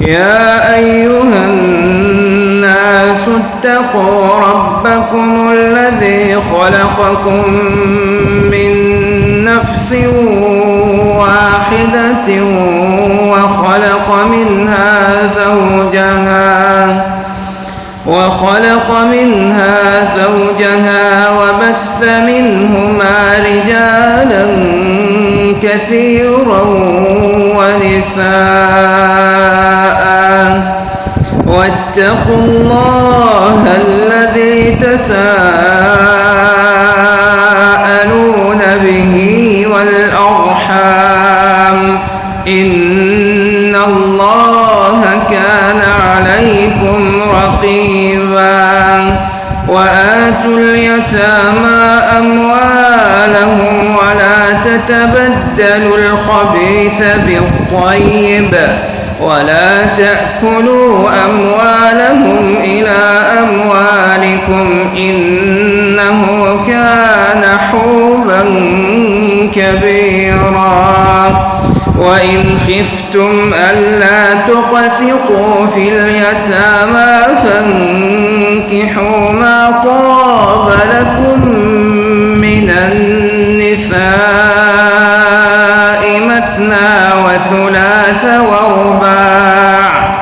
يا أيها الناس اتقوا ربكم الذي خلقكم من نفس واحدة وخلق منها زوجها وخلق منها زوجها وبث منهما رجالا كثيرا واتقوا الله الذي تساءلون به والأرحام. إن الله كان عليكم رقيبا. وآتوا اليتامى أموالهم ولا تتبدلوا الخبيث بالطيب. ولا تأكلوا أموالهم إلى أموالكم إنه كان حوبا كبيرا. وإن خفتم ألا تقسطوا في اليتامى فانكحوا ما طاب لكم مثنى وثلاث ورباع.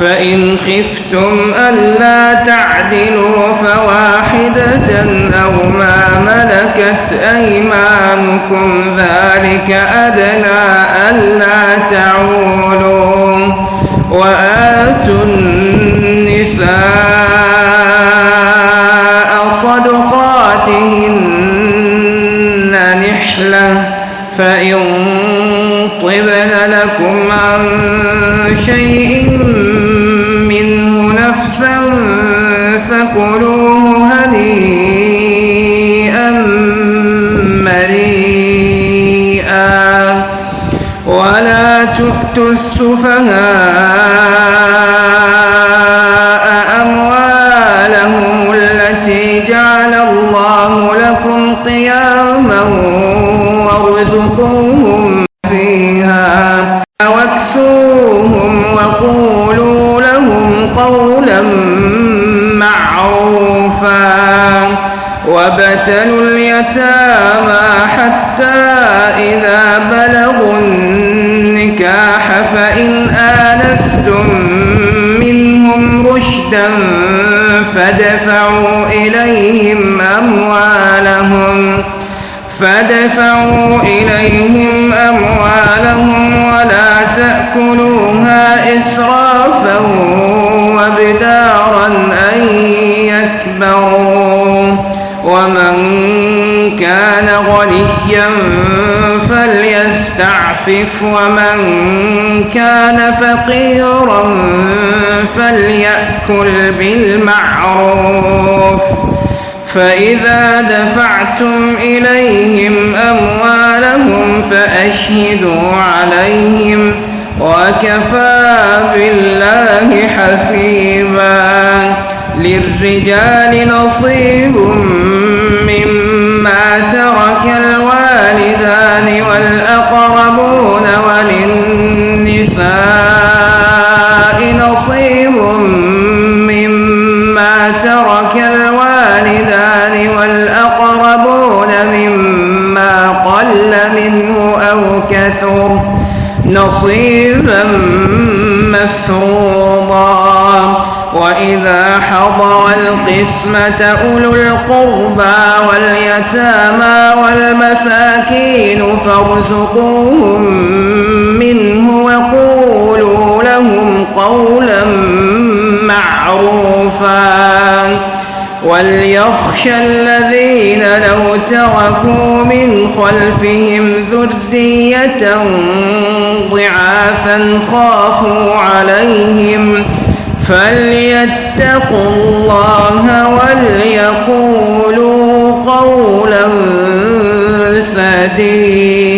فإن خفتم ألا تعدلوا فواحدة أو ما ملكت أيمانكم ذلك أدنى ألا تعولوا وآتوا النساء صدقاتهن نحلة فإن طبن لكم عن شيء منه نفسا فكلوه هنيئا مريئا ولا تؤتوا السفهاء قولا معروفا وابتلوا اليتامى حتى إذا بلغوا النكاح فإن آنستم منهم رشدا فادفعوا إليهم أموالهم فادفعوا إليهم أموالهم ولا تأكلوها إسرافا وبدارا أن يكبروا. ومن كان غنيا فليستعفف ومن كان فقيرا فليأكل بالمعروف. فإذا دفعتم إليهم أموالهم فأشهدوا عليهم. وكفى بالله حسيبا للرجال نصيب مما ترك الوالدان والأقربون وللنساء نصيب مما ترك الوالدان والأقربون مما قل منه أو كثر. نصيبا مفروضا. وإذا حضر القسمة أولو القربى واليتامى والمساكين فارزقوهم منه وقولوا لهم قولا معروفا. وليخشى الذين لو تركوا من خلفهم ذرية ضعافا خافوا عليهم فليتقوا الله وليقولوا قولا سديدا.